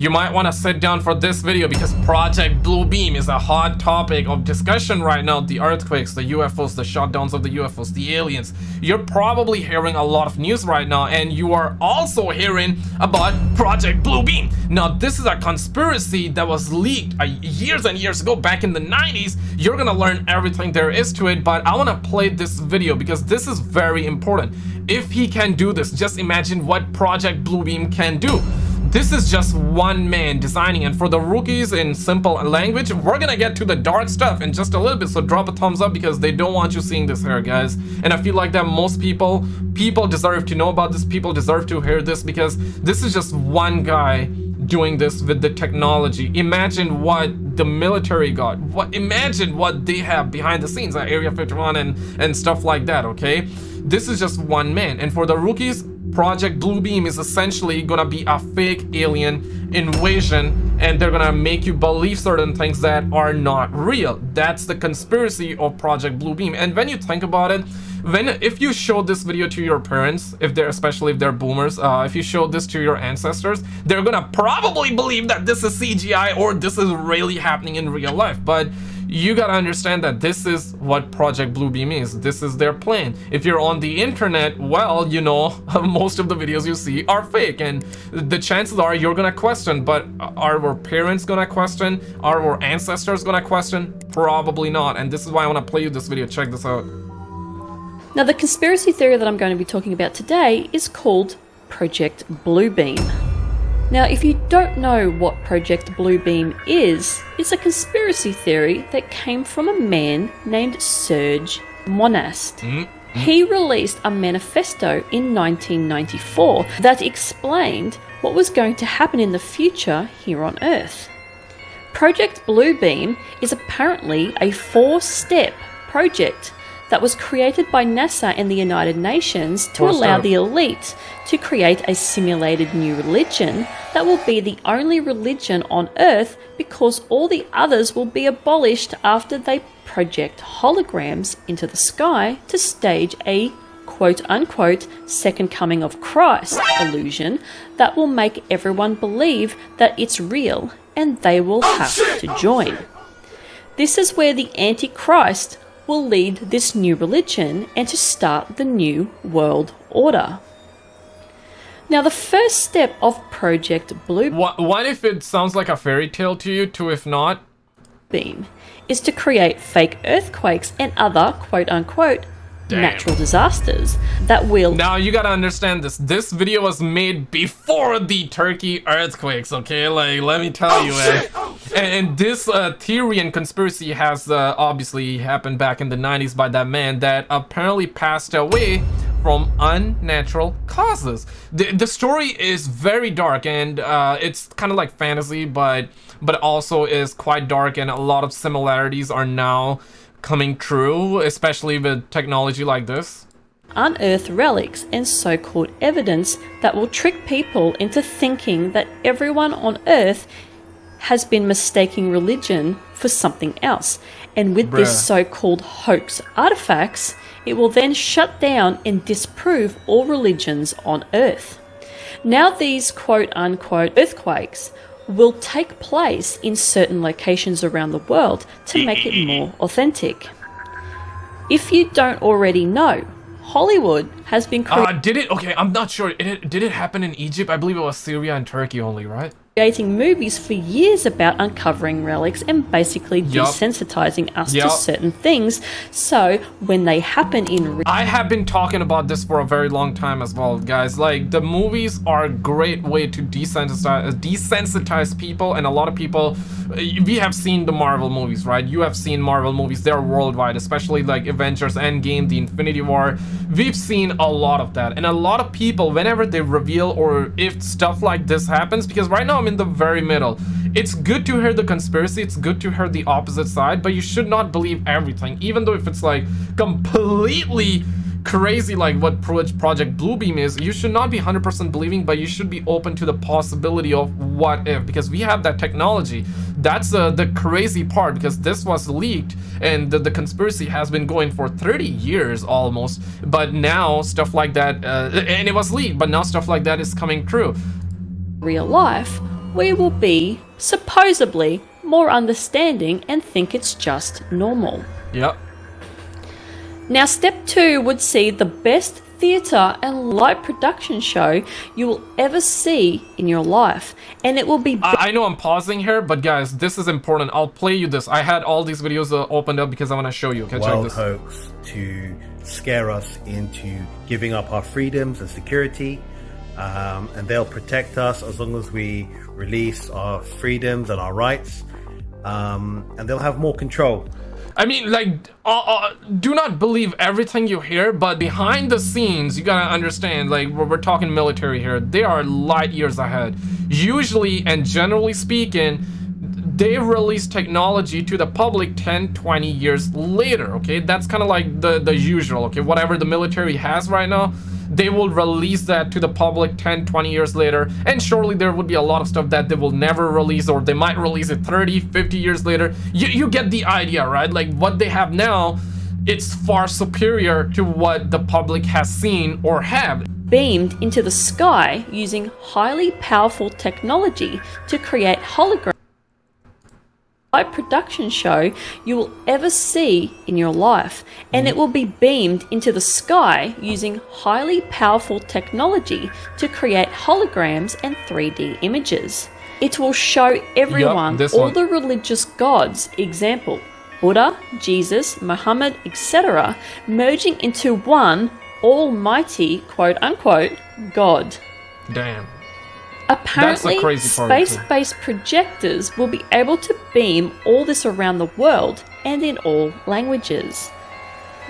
You might want to sit down for this video because Project Bluebeam is a hot topic of discussion right now. The earthquakes, the UFOs, the shutdowns of the UFOs, the aliens. You're probably hearing a lot of news right now and you are also hearing about Project Bluebeam. Now, this is a conspiracy that was leaked uh, years and years ago back in the 90s. You're gonna learn everything there is to it, but I want to play this video because this is very important. If he can do this, just imagine what Project Bluebeam can do. This is just one man designing and for the rookies in simple language, we're gonna get to the dark stuff in just a little bit, so drop a thumbs up because they don't want you seeing this here, guys. And I feel like that most people, people deserve to know about this, people deserve to hear this because this is just one guy doing this with the technology. Imagine what the military got. What imagine what they have behind the scenes at Area 51 and and stuff like that, okay? This is just one man. And for the rookies, Project Bluebeam is essentially gonna be a fake alien invasion and they're gonna make you believe certain things that are not real. That's the conspiracy of Project Bluebeam. And when you think about it, when if you show this video to your parents, if they're especially if they're boomers, uh, if you show this to your ancestors, they're gonna probably believe that this is CGI or this is really happening in real life. But you gotta understand that this is what Project Bluebeam is. This is their plan. If you're on the internet, well, you know, most of the videos you see are fake and the chances are you're gonna question, but are our parents gonna question? Are our ancestors gonna question? Probably not. And this is why I wanna play you this video. Check this out. Now the conspiracy theory that I'm going to be talking about today is called Project Bluebeam. Now, if you don't know what Project Bluebeam is, it's a conspiracy theory that came from a man named Serge Monast. Mm. He released a manifesto in 1994 that explained what was going to happen in the future here on Earth. Project Bluebeam is apparently a four step project that was created by NASA and the United Nations to allow the elite to create a simulated new religion that will be the only religion on Earth because all the others will be abolished after they project holograms into the sky to stage a quote unquote second coming of Christ illusion that will make everyone believe that it's real and they will oh, have to join. This is where the Antichrist will lead this new religion and to start the new world order. Now, the first step of Project Blue. What, what if it sounds like a fairy tale to you? To if not, beam is to create fake earthquakes and other quote unquote Damn. natural disasters that will. Now you gotta understand this. This video was made before the Turkey earthquakes. Okay, like let me tell oh, you, eh? oh, and, and, this uh, theory and conspiracy has uh, obviously happened back in the 90s by that man that apparently passed away from unnatural causes. The, the story is very dark and uh, it's kind of like fantasy, but but also is quite dark and a lot of similarities are now coming true, especially with technology like this? Unearth relics and so called evidence that will trick people into thinking that everyone on Earth has been mistaking religion for something else. And with Bruh. this so called hoax artifacts, it will then shut down and disprove all religions on Earth. Now, these quote unquote earthquakes will take place in certain locations around the world to make it more authentic. If you don't already know, Hollywood has been created. Uh, did it? Okay, I'm not sure. It, did it happen in Egypt? I believe it was Syria and Turkey only, right? Creating movies for years about uncovering relics and basically yep. desensitizing us yep. to certain things. So when they happen in I have been talking about this for a very long time as well, guys. Like the movies are a great way to desensitize desensitize people and a lot of people eh, we have seen the Marvel movies, right? You have seen Marvel movies. They're worldwide, especially like Avengers Endgame, the Infinity War. We've seen a lot of that. And a lot of people whenever they reveal or if stuff like this happens because right now I'm in the very middle. It's good to hear the conspiracy, it's good to hear the opposite side, but you should not believe everything, even though if it's like completely crazy like what Project Bluebeam is, you should not be 100% believing, but you should be open to the possibility of what if, because we have that technology. That's uh, the crazy part, because this was leaked, and the, the, conspiracy has been going for 30 years almost, but now stuff like that, uh, and it was leaked, but now stuff like that is coming true. Real life, we will be, supposedly, more understanding and think it's just normal. Yep. Now, step two would see the best theatre and light production show you will ever see in your life, and it will be. I, I know I'm pausing here, but guys, this is important. I'll play you this. I had all these videos uh, opened up because I want to show you. Okay, check wild this. hoax to scare us into giving up our freedoms and security. Um, and they'll protect us as long as we release our freedoms and our rights. Um, and they'll have more control. I mean, like, uh, uh, do not believe everything you hear, but behind the scenes, you gotta understand, like, we're, we're talking military here, they are light years ahead. Usually, and generally speaking, they release technology to the public 10 20 years later okay that's kind of like the the usual okay whatever the military has right now they will release that to the public 10 20 years later and surely there would be a lot of stuff that they will never release or they might release it 30 50 years later. You, you get the idea right? Like what they have now it's far superior to what the public has seen or have. Beamed into the sky using highly powerful technology to create holograms production show you will ever see in your life, and it will be beamed into the sky using highly powerful technology to create holograms and 3D images. It will show everyone this all the religious gods, example Buddha, Jesus, Muhammad, etc., merging into one almighty quote unquote God. damn Apparently, crazy part of it, too. space-based projectors will be able to beam all this around the world and in all languages.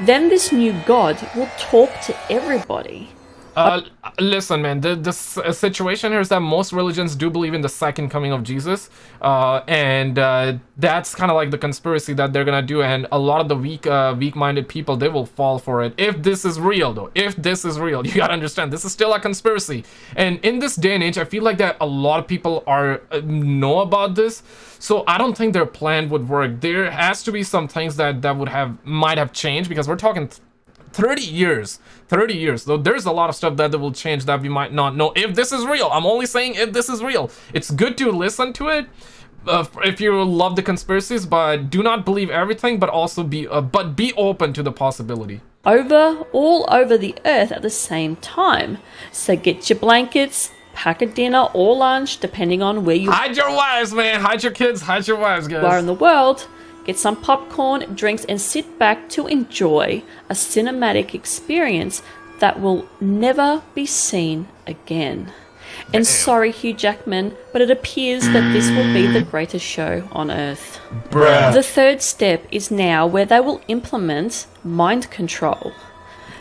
Then this new god will talk to everybody. Uh, listen, man. The the uh, situation here is that most religions do believe in the second coming of Jesus, uh, and uh, that's kind of like the conspiracy that they're gonna do. And a lot of the weak, uh, weak-minded people, they will fall for it. If this is real, though, if this is real, you gotta understand this is still a conspiracy. And in this day and age, I feel like that a lot of people are know about this. So I don't think their plan would work. There has to be some things that that would have might have changed because we're talking. Th- 30 years 30 years. Though there's a lot of stuff that will change that we might not know. If this is real i'm only saying if this is real. It's good to listen to it uh, if you love the conspiracies but do not believe everything but also be uh, but be open to the possibility. Over all over the earth at the same time. So get your blankets, pack a dinner or lunch, depending on where you hide your wives man. Hide your kids. Hide your wives guys. are in the world. Get some popcorn, drinks, and sit back to enjoy a cinematic experience that will never be seen again. And sorry, Hugh Jackman, but it appears that this will be the greatest show on earth. Bruh. The third step is now where they will implement mind control.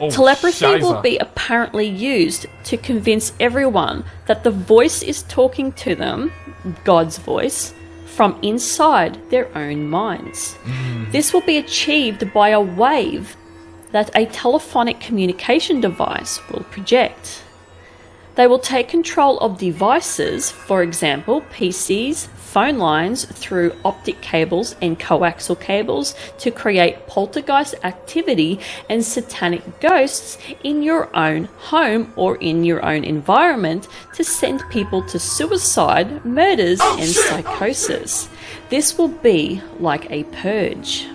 Oh, Telepathy will be apparently used to convince everyone that the voice is talking to them, God's voice, from inside their own minds. Mm. This will be achieved by a wave that a telephonic communication device will project. They will take control of devices, for example, PCs, phone lines, through optic cables and coaxial cables to create poltergeist activity and satanic ghosts in your own home or in your own environment to send people to suicide, murders, oh, and oh, psychosis. This will be like a purge.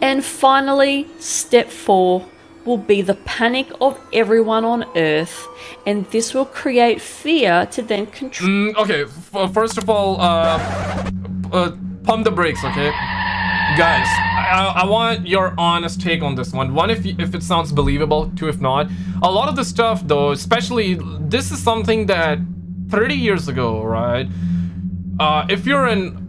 And finally, step four will be the panic of everyone on Earth, and this will create fear to then control. Mm, okay, f- first of all, uh, uh, pump the brakes, okay? Guys, I, I want your honest take on this one. One, if if it sounds believable, two, if not. A lot of the stuff, though, especially this is something that 30 years ago, right? Uh, if you're an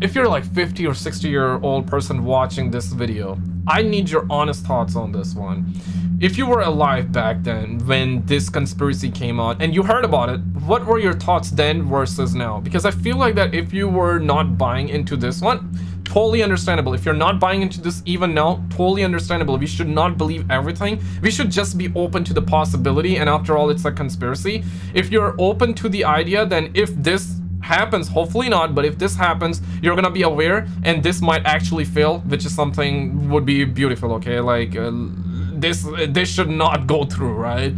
if you're like 50 or 60 year old person watching this video, I need your honest thoughts on this one. If you were alive back then when this conspiracy came out and you heard about it, what were your thoughts then versus now? Because I feel like that if you were not buying into this one, totally understandable. If you're not buying into this even now, totally understandable. We should not believe everything. We should just be open to the possibility. And after all, it's a conspiracy. If you're open to the idea, then if this happens hopefully not but if this happens you're gonna be aware and this might actually fail which is something would be beautiful okay like uh, this this should not go through right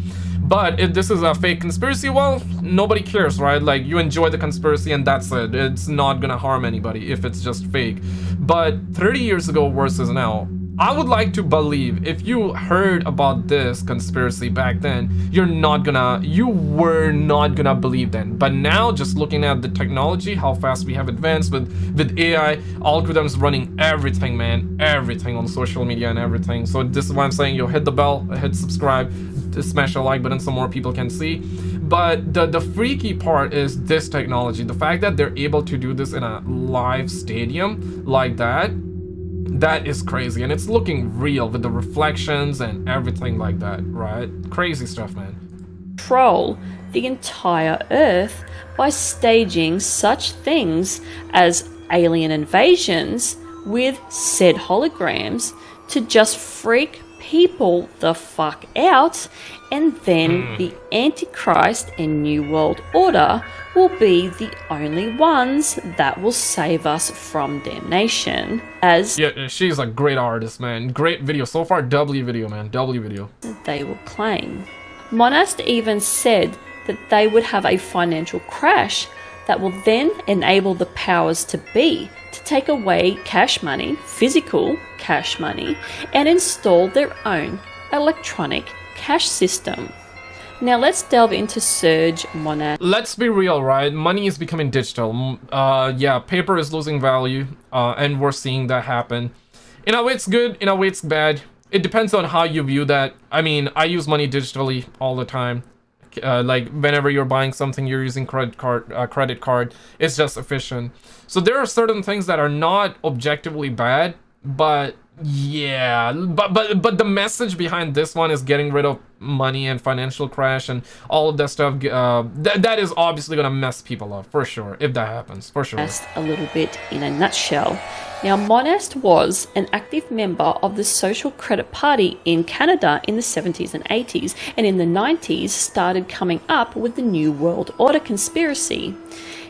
But if this is a fake conspiracy, well, nobody cares, right? Like, you enjoy the conspiracy and that's it. It's not gonna harm anybody if it's just fake. But 30 years ago versus now, I would like to believe if you heard about this conspiracy back then, you're not gonna, you were not gonna believe then. But now, just looking at the technology, how fast we have advanced with, with AI, algorithms running everything, man, everything on social media and everything. So this is why I'm saying, yo, hit the bell, hit subscribe, smash the like button so more people can see. But the, the freaky part is this technology. The fact that they're able to do this in a live stadium like that, that is crazy and it's looking real with the reflections and everything like that right? Crazy stuff man. Troll the entire earth by staging such things as alien invasions with said holograms to just freak people the fuck out and then mm. the Antichrist and New World Order will be the only ones that will save us from damnation. As yeah, she's a great artist, man. Great video so far. W video, man. W video. They will claim. Monast even said that they would have a financial crash that will then enable the powers to be to take away cash money, physical cash money, and install their own electronic cash system. Now let's delve into Serge Monast. Let's be real, right? Money is becoming digital. Uh, yeah, paper is losing value, uh, and we're seeing that happen. In a way it's good, in a way it's bad. It depends on how you view that. I mean, I use money digitally all the time. Uh, like whenever you're buying something, you're using credit card. Uh, credit card. It's just efficient. So there are certain things that are not objectively bad, but yeah, but but but the message behind this one is getting rid of money and financial crash and all of that stuff. Uh, th that is obviously gonna mess people up for sure if that happens for sure. A little bit in a nutshell. Now, Monast was an active member of the Social Credit Party in Canada in the 70s and 80s, and in the 90s started coming up with the New World Order conspiracy.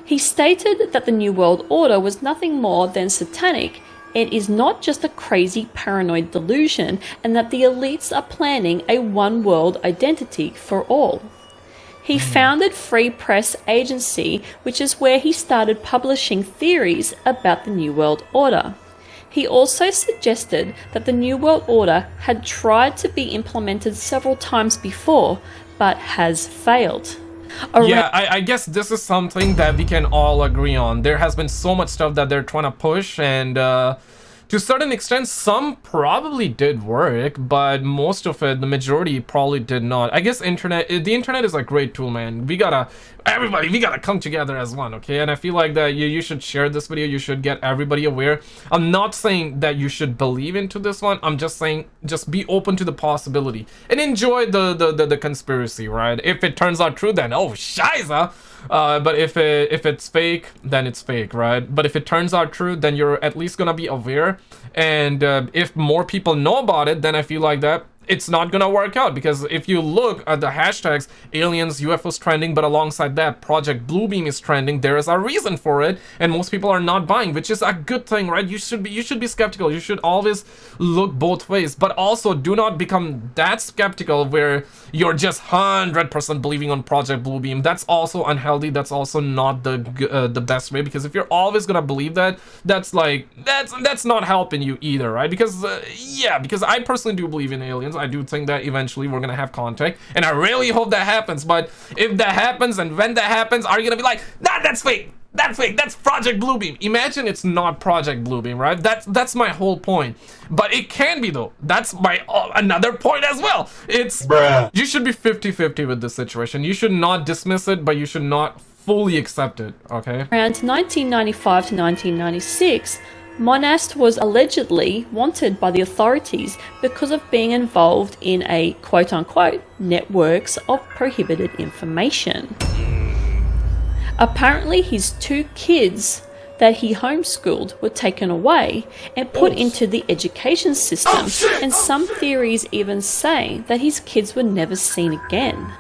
He stated that the New World Order was nothing more than satanic it is not just a crazy paranoid delusion, and that the elites are planning a one world identity for all. He hmm. founded Free Press Agency, which is where he started publishing theories about the New World Order. He also suggested that the New World Order had tried to be implemented several times before, but has failed. Yeah, I, I, guess this is something that we can all agree on. There has been so much stuff that they're trying to push and uh, to a certain extent, some probably did work, but most of it, the majority probably did not. I guess internet, the internet is a great tool, man. We gotta, everybody, we gotta come together as one, okay? And I feel like that you, you should share this video, you should get everybody aware. I'm not saying that you should believe into this one, I'm just saying, just be open to the possibility and enjoy the, the, the, the conspiracy, right? If it turns out true, then, oh, shiza! Uh, but if it, if it's fake, then it's fake, right? But if it turns out true, then you're at least gonna be aware. And uh, if more people know about it, then I feel like that it's not gonna work out because if you look at the hashtags aliens ufos trending but alongside that project bluebeam is trending there is a reason for it and most people are not buying which is a good thing right? You should be you should be skeptical. You should always look both ways but also do not become that skeptical where you're just 100% believing on project bluebeam. That's also unhealthy. That's also not the uh, the best way because if you're always gonna believe that that's like that's that's not helping you either right? Because uh, yeah because i personally do believe in aliens I do think that eventually we're gonna have contact, and I really hope that happens. But if that happens and when that happens, are you gonna be like, nah, that's fake? That's fake. That's Project Bluebeam. Imagine it's not Project Bluebeam, right? That's that's my whole point. But it can be though. That's my uh, another point as well. It's Bruh. you should be 50-50 with this situation. You should not dismiss it, but you should not fully accept it. Okay. Around 1995 to 1996. Monast was allegedly wanted by the authorities because of being involved in a quote unquote networks of prohibited information. Apparently, his two kids that he homeschooled were taken away and put into the education system, oh, and some theories even say that his kids were never seen again.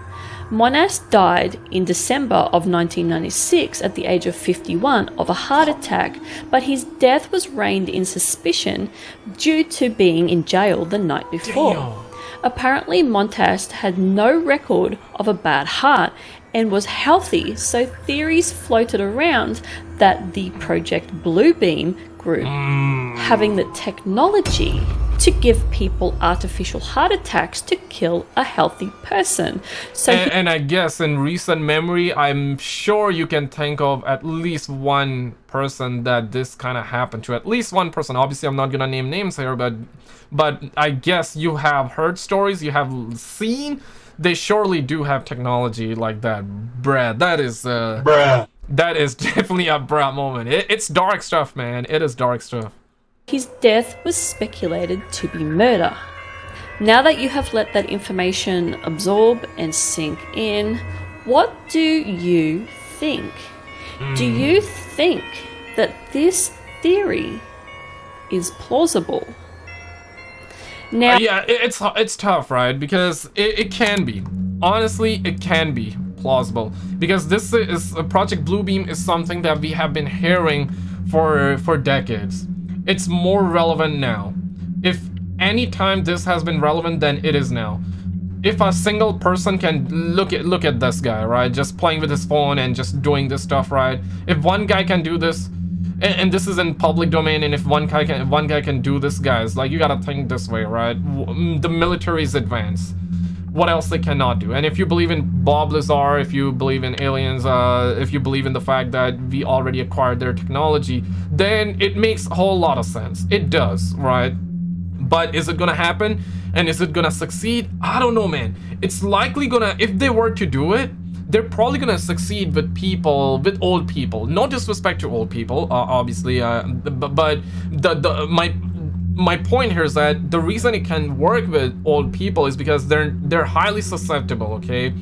Monast died in December of 1996 at the age of 51 of a heart attack, but his death was reigned in suspicion due to being in jail the night before. Damn. Apparently, Monast had no record of a bad heart and was healthy, so theories floated around that the Project Bluebeam group mm. having the technology to give people artificial heart attacks to kill a healthy person. So and, and, I guess in recent memory, I'm sure you can think of at least one person that this kind of happened to. At least one person. Obviously, I'm not gonna name names here, but but I guess you have heard stories, you have seen. They surely do have technology like that, Brad. That is uh, Bruh. That is definitely a Brad moment. It, it's dark stuff, man. It is dark stuff. His death was speculated to be murder. Now that you have let that information absorb and sink in, what do you think? Do you think that this theory is plausible? Now, uh, yeah, it's it's tough, right? Because it, it can be. Honestly, it can be plausible because this is uh, Project Bluebeam is something that we have been hearing for for decades it's more relevant now. If any time this has been relevant, then it is now. If a single person can look at look at this guy, right, just playing with his phone and just doing this stuff, right? If one guy can do this, and, this is in public domain, and if one guy can one guy can do this, guys, like you gotta think this way, right? Mm, the military is advanced what else they cannot do. And if you believe in Bob Lazar, if you believe in aliens, uh, if you believe in the fact that we already acquired their technology, then it makes a whole lot of sense. It does, right? But is it gonna happen? And is it gonna succeed? I don't know, man. It's likely gonna, if they were to do it, they're probably gonna succeed with people, with old people. No disrespect to old people, uh, obviously, uh, but the, the my my point here is that the reason it can work with old people is because they're they're highly susceptible okay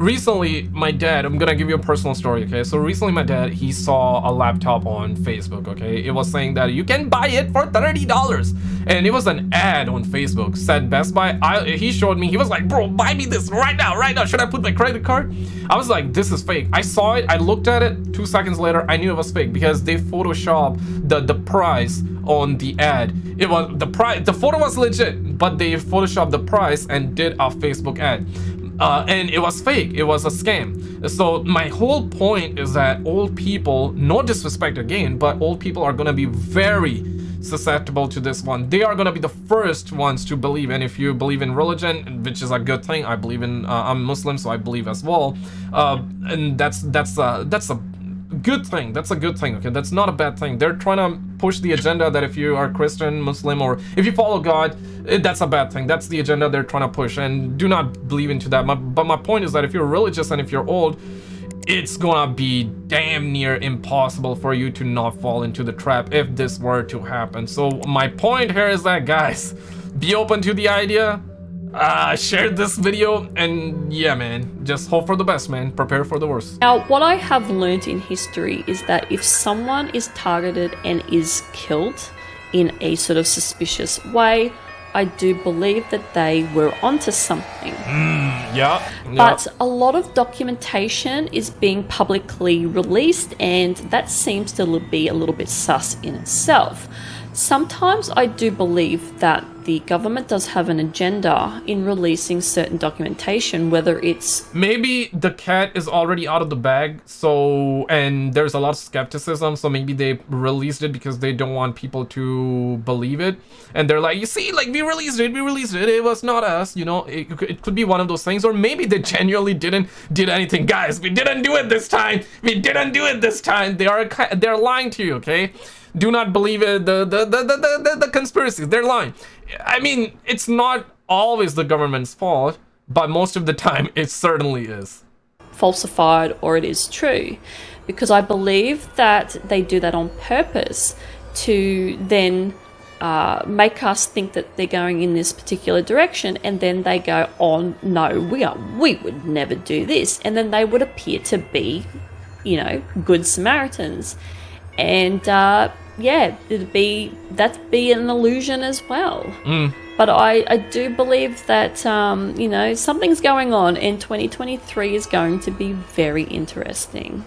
recently my dad i'm gonna give you a personal story okay? So recently my dad he saw a laptop on facebook okay? It was saying that you can buy it for 30 dollars. And it was an ad on facebook said best buy. I, he showed me he was like bro buy me this right now right now. Should i put my credit card? I was like this is fake. I saw it i looked at it. Two seconds later i knew it was fake because they photoshop the the price on the ad. It was the price the photo was legit but they photoshopped the price and did a facebook ad uh, and it was fake. It was a scam. So my whole point is that old people no disrespect again but old people are gonna be very susceptible to this one. They are gonna be the first ones to believe. And if you believe in religion which is a good thing i believe in uh, i'm muslim so i believe as well. Uh, and that's that's uh that's a good thing. That's a good thing, okay? That's not a bad thing. They're trying to push the agenda that if you are Christian, Muslim, or if you follow God, eh, that's a bad thing. That's the agenda they're trying to push, and do not believe into that. but my point is that if you're religious and if you're old, it's gonna be damn near impossible for you to not fall into the trap if this were to happen. So my point here is that, guys, be open to the idea, uh, shared this video and yeah man just hope for the best man. Prepare for the worst. Now what i have learned in history is that if someone is targeted and is killed in a sort of suspicious way i do believe that they were onto something. Mm, yeah, yeah. But a lot of documentation is being publicly released and that seems to be a little bit sus in itself Sometimes I do believe that the government does have an agenda in releasing certain documentation, whether it's maybe the cat is already out of the bag, so and there's a lot of skepticism, so maybe they released it because they don't want people to believe it, and they're like, you see, like we released it, we released it, it was not us, you know, it, it could be one of those things, or maybe they genuinely didn't did anything, guys. We didn't do it this time. We didn't do it this time. They are they're lying to you, okay? Do not believe the, the, the, the, the conspiracies. They're lying. I mean, it's not always the government's fault, but most of the time it certainly is. Falsified or it is true. Because I believe that they do that on purpose to then uh, make us think that they're going in this particular direction, and then they go, "Oh no, we are, we would never do this," and then they would appear to be, you know, good Samaritans and uh, yeah, it'd be that'd be an illusion as well. Mm. But I, I do believe that um, you know something's going on, and 2023 is going to be very interesting.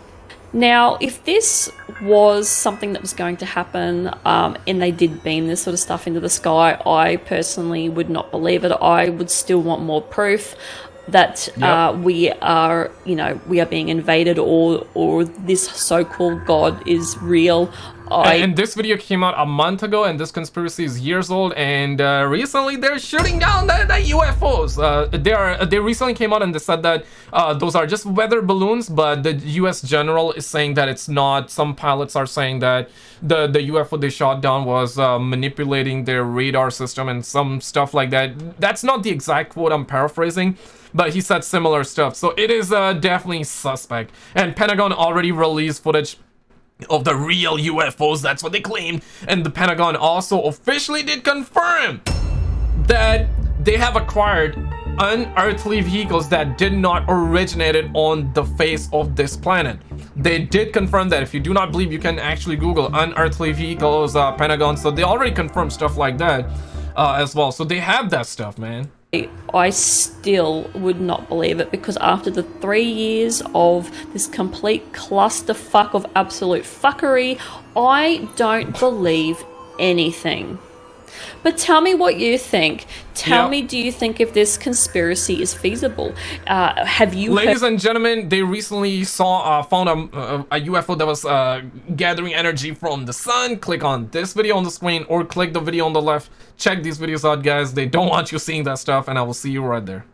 Now, if this was something that was going to happen um, and they did beam this sort of stuff into the sky, I personally would not believe it. I would still want more proof that Yep. uh, we are, you know, we are being invaded or or this so-called God is real. I and this video came out a month ago, and this conspiracy is years old. And uh, recently, they're shooting down the, the UFOs. Uh, they are. They recently came out and they said that uh, those are just weather balloons. But the U.S. general is saying that it's not. Some pilots are saying that the the UFO they shot down was uh, manipulating their radar system and some stuff like that. That's not the exact quote. I'm paraphrasing. But he said similar stuff, so it is uh, definitely suspect. And Pentagon already released footage of the real UFOs, that's what they claimed. And the Pentagon also officially did confirm that they have acquired unearthly vehicles that did not originated on the face of this planet. They did confirm that. If you do not believe, you can actually Google unearthly vehicles, uh, Pentagon. So they already confirmed stuff like that uh, as well. So they have that stuff, man. I still would not believe it because after the three years of this complete clusterfuck of absolute fuckery, I don't believe anything. But tell me what you think. Tell Yeah. me, do you think if this conspiracy is feasible? Uh, have you Ladies heard- and gentlemen, they recently saw uh, found a, a, a UFO that was uh, gathering energy from the sun. Click on this video on the screen or click the video on the left. Check these videos out, guys. They don't want you seeing that stuff, and I will see you right there.